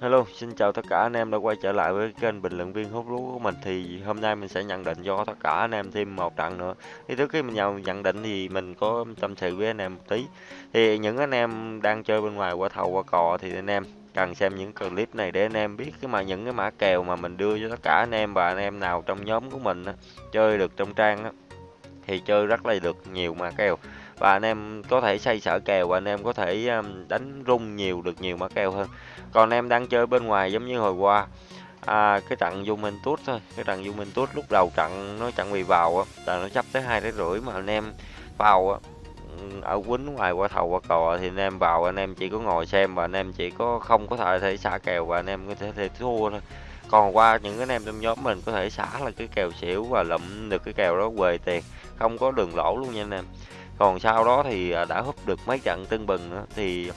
Hello, xin chào tất cả anh em đã quay trở lại với kênh bình luận viên hút lúa của mình thì hôm nay mình sẽ nhận định cho tất cả anh em thêm một trận nữa. Thì trước khi mình nhận nhận định thì mình có tâm sự với anh em một tí. Thì những anh em đang chơi bên ngoài qua thầu qua cò thì anh em cần xem những clip này để anh em biết cái mà những cái mã kèo mà mình đưa cho tất cả anh em và anh em nào trong nhóm của mình á, chơi được trong trang á, thì chơi rất là được nhiều mã kèo và anh em có thể xây sở kèo và anh em có thể um, đánh rung nhiều được nhiều mã kèo hơn. Còn em đang chơi bên ngoài giống như hồi qua à, cái trận Juventus thôi cái trận Juventus lúc đầu trận nó trận bị vào á là nó chấp tới hai cái rưỡi mà anh em vào á. Ừ, ở quýnh ngoài qua thầu qua cò thì anh em vào anh em chỉ có ngồi xem và anh em chỉ có không có thể thể xả kèo và anh em có thể, thể thua thôi. Còn qua những anh em trong nhóm mình có thể xả là cái kèo xỉu và lụm được cái kèo đó về tiền không có đường lỗ luôn nha anh em còn sau đó thì à, đã húp được mấy trận tưng bừng đó, thì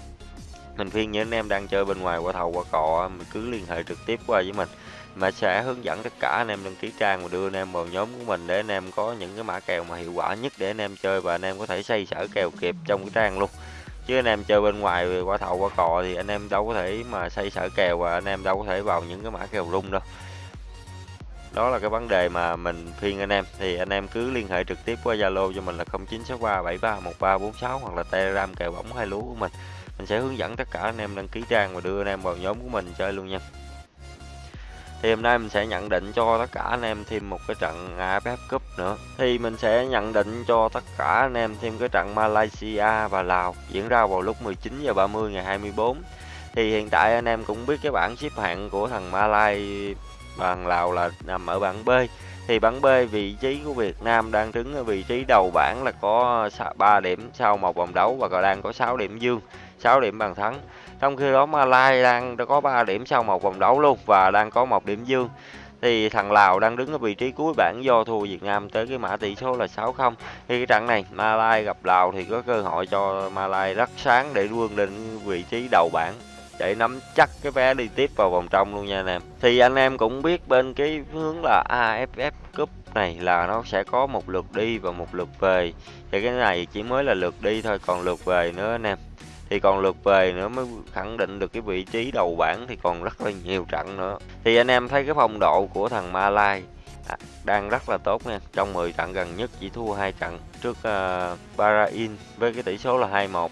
mình khuyên những anh em đang chơi bên ngoài qua thầu qua cò mình cứ liên hệ trực tiếp qua với mình. Mà sẽ hướng dẫn tất cả anh em đăng ký trang và đưa anh em vào nhóm của mình để anh em có những cái mã kèo mà hiệu quả nhất để anh em chơi và anh em có thể xây sở kèo kịp trong cái trang luôn. Chứ anh em chơi bên ngoài qua thầu qua cò thì anh em đâu có thể mà xây sở kèo và anh em đâu có thể vào những cái mã kèo rung đâu đó là cái vấn đề mà mình khuyên anh em. Thì anh em cứ liên hệ trực tiếp qua Zalo cho mình là 0963731346 hoặc là Telegram kèo bóng hai lúa của mình. Mình sẽ hướng dẫn tất cả anh em đăng ký trang và đưa anh em vào nhóm của mình chơi luôn nha. Thì hôm nay mình sẽ nhận định cho tất cả anh em thêm một cái trận AFF Cup nữa. Thì mình sẽ nhận định cho tất cả anh em thêm cái trận Malaysia và Lào diễn ra vào lúc 19 giờ 30 ngày 24 thì hiện tại anh em cũng biết cái bảng xếp hạng của thằng Malaysia bằng Lào là nằm ở bảng B. Thì bảng B, vị trí của Việt Nam đang đứng ở vị trí đầu bảng là có 3 điểm sau một vòng đấu và còn đang có 6 điểm dương 6 điểm bàn thắng. Trong khi đó Malai đang có 3 điểm sau một vòng đấu luôn và đang có một điểm dương. Thì thằng Lào đang đứng ở vị trí cuối bảng do thua Việt Nam tới cái mã tỷ số là 6-0 thì cái trận này Malai gặp Lào thì có cơ hội cho Malai rất sáng để vươn lên vị trí đầu bảng để nắm chắc cái vé đi tiếp vào vòng trong luôn nha anh em. Thì anh em cũng biết bên cái hướng là AFF Cup này là nó sẽ có một lượt đi và một lượt về. Thì cái này chỉ mới là lượt đi thôi còn lượt về nữa anh em. Thì còn lượt về nữa mới khẳng định được cái vị trí đầu bảng thì còn rất là nhiều trận nữa. Thì anh em thấy cái phong độ của thằng Malai à, đang rất là tốt nha. Trong 10 trận gần nhất chỉ thua hai trận trước uh, Bahrain với cái tỷ số là 2-1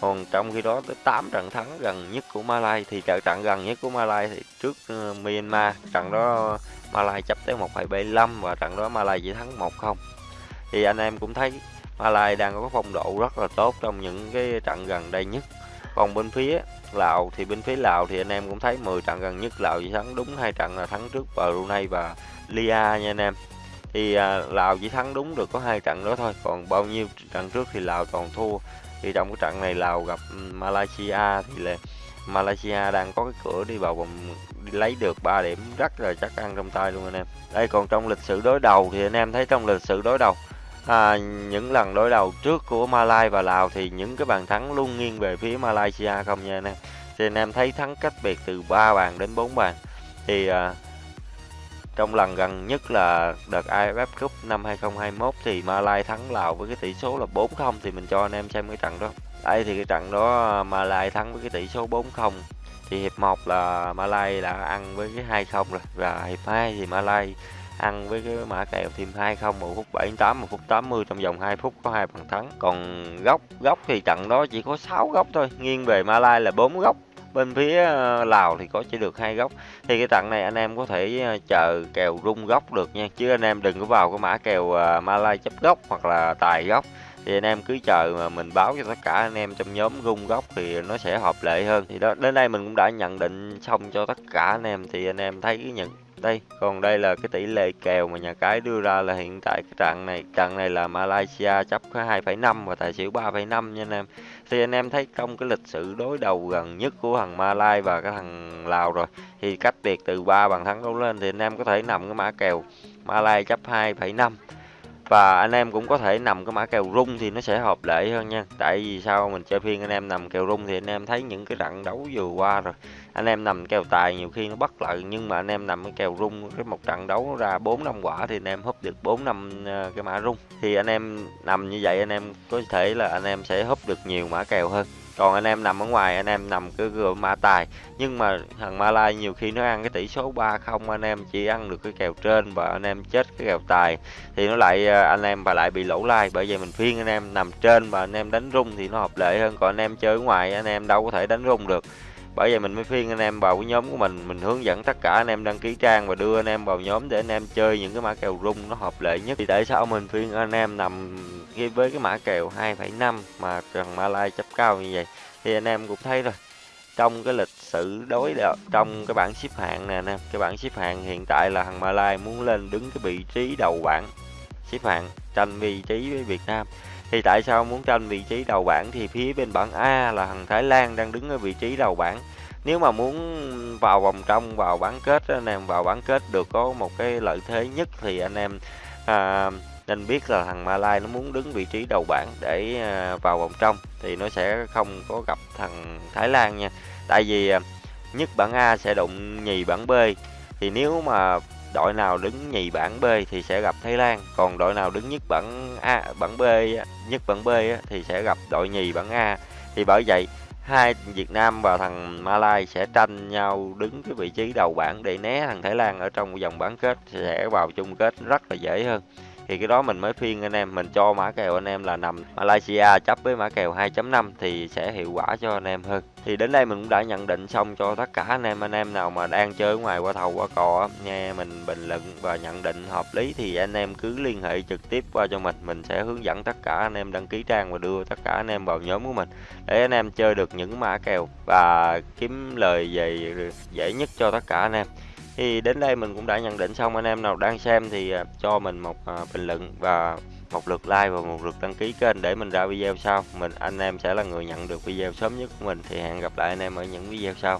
còn trong khi đó tới 8 trận thắng gần nhất của Malai thì trận trận gần nhất của Malai thì trước uh, Myanmar trận đó Malai chấp tới 1,75 và trận đó Malai chỉ thắng 1-0 thì anh em cũng thấy Malai đang có phong độ rất là tốt trong những cái trận gần đây nhất. Còn bên phía Lào thì bên phía Lào thì anh em cũng thấy 10 trận gần nhất Lào chỉ thắng đúng hai trận là thắng trước Brunei và Lia nha anh em. Thì à, Lào chỉ thắng đúng được có hai trận đó thôi còn bao nhiêu trận trước thì Lào toàn thua thì trong cái trận này Lào gặp ừ, Malaysia thì là Malaysia đang có cái cửa đi vào vòng đi lấy được 3 điểm rất là chắc ăn trong tay luôn anh em. Đây còn trong lịch sử đối đầu thì anh em thấy trong lịch sử đối đầu à, những lần đối đầu trước của Malaysia và Lào thì những cái bàn thắng luôn nghiêng về phía Malaysia không nha anh em? Thì anh em thấy thắng cách biệt từ 3 bàn đến 4 bàn. Thì à, trong lần gần nhất là đợt AFF Cup năm 2021 thì Malai thắng Lào với cái tỷ số là 4-0 thì mình cho anh em xem cái trận đó. Đây thì cái trận đó à, Malai thắng với cái tỷ số 4-0. Thì hiệp 1 là Malai đã ăn với cái 2-0 rồi và hiệp 2 thì Malai ăn với cái mã kèo thêm 2-0 một phút 78 một phút 80 trong vòng 2 phút có hai bàn thắng. Còn góc góc thì trận đó chỉ có 6 góc thôi, nghiêng về Malai là 4 góc bên phía ờ, Lào thì có chỉ được hai góc. Thì cái trận này anh em có thể ờ, chờ kèo rung góc được nha. Chứ anh em đừng có vào cái mã kèo Malay Malai chấp góc hoặc là tài góc. Thì anh em cứ chờ mà mình báo cho tất cả anh em trong nhóm rung góc thì nó sẽ hợp lệ hơn. Thì đó, đến đây mình cũng đã nhận định xong cho tất cả anh em. Thì anh em thấy cái nhận đây còn đây là cái tỷ lệ kèo mà nhà cái đưa ra là hiện tại cái trận này trận này là Malaysia chấp có 2,5 và tài xỉu 3,5 nha anh em. Thì anh em thấy trong cái lịch sử đối đầu gần nhất của thằng Malaysia và cái thằng Lào rồi thì cách biệt từ 3 bàn thắng đấu lên thì anh em có thể nằm cái mã kèo Malaysia chấp 2,5 và anh em cũng có thể nằm cái mã kèo rung thì nó sẽ hợp lệ hơn nha. Tại vì sao mình chơi phiên anh em nằm kèo rung thì anh em thấy những cái trận đấu vừa qua rồi. Anh em nằm kèo tài nhiều khi nó bất lợi, nhưng mà anh em nằm cái kèo rung, cái một trận đấu ra bốn năm quả thì anh em húp được bốn năm ờ, cái mã rung. Thì anh em nằm như vậy anh em có thể là anh em sẽ húp được nhiều mã kèo hơn còn anh em nằm ở ngoài, anh em nằm cứ cửa mã tài. Nhưng mà thằng Malai nhiều khi nó ăn cái tỷ số 3-0 anh em chỉ ăn được cái kèo trên và anh em chết cái kèo tài. Thì nó lại à, anh em và lại bị lỗ lai bởi vậy mình phiên anh em nằm trên và anh em đánh rung thì nó hợp lệ hơn. Còn anh em chơi ở ngoài, anh em đâu có thể đánh rung được bởi vậy mình mới phiên anh em vào cái nhóm của mình mình hướng dẫn tất cả anh em đăng ký trang và đưa anh em vào nhóm để anh em chơi những cái mã kèo rung nó hợp lệ nhất. Thì tại sao mình phiên anh em nằm với cái mã kèo 2,5 mà thằng Malai chấp cao như vậy? Thì anh em cũng thấy rồi. Trong cái lịch sử đối đợt trong cái bảng xếp hạng nè anh em cái bảng xếp hạng hiện tại là thằng Malai muốn lên đứng cái vị trí đầu bảng xếp hạng tranh vị trí với Việt Nam thì tại sao muốn tranh vị trí đầu bảng thì phía bên bảng A là thằng Thái Lan đang đứng ở vị trí đầu bảng? Nếu mà muốn vào vòng trong vào bán kết anh em vào bán kết được có một cái lợi thế nhất thì anh em à, nên biết là thằng Malai nó muốn đứng vị trí đầu bảng để à, vào vòng trong thì nó sẽ không có gặp thằng Thái Lan nha. Tại vì à, nhất bảng A sẽ đụng nhì bảng B. Thì nếu mà đội nào đứng nhì bảng B thì sẽ gặp Thái Lan, còn đội nào đứng nhất bảng A, bảng B nhất bảng B thì sẽ gặp đội nhì bảng A. Thì bởi vậy, hai Việt Nam và thằng Malai sẽ tranh nhau đứng cái vị trí đầu bảng để né thằng Thái Lan ở trong vòng bán kết, sẽ vào chung kết rất là dễ hơn thì cái đó mình mới phiên anh em, mình cho mã kèo anh em là nằm Malaysia chấp với mã kèo 2.5 thì sẽ hiệu quả cho anh em hơn. Thì đến đây mình cũng đã nhận định xong cho tất cả anh em anh em nào mà đang chơi ngoài qua thầu qua cò nghe mình bình luận và nhận định hợp lý thì anh em cứ liên hệ trực tiếp qua cho mình. Mình sẽ hướng dẫn tất cả anh em đăng ký trang và đưa tất cả anh em vào nhóm của mình để anh em chơi được những mã kèo và kiếm lời về dễ nhất cho tất cả anh em thì đến đây mình cũng đã nhận định xong, anh em nào đang xem thì à, cho mình một à, bình luận và một lượt like và một lượt đăng ký kênh để mình ra video sau. Mình, anh em sẽ là người nhận được video sớm nhất của mình. Thì hẹn gặp lại anh em ở những video sau.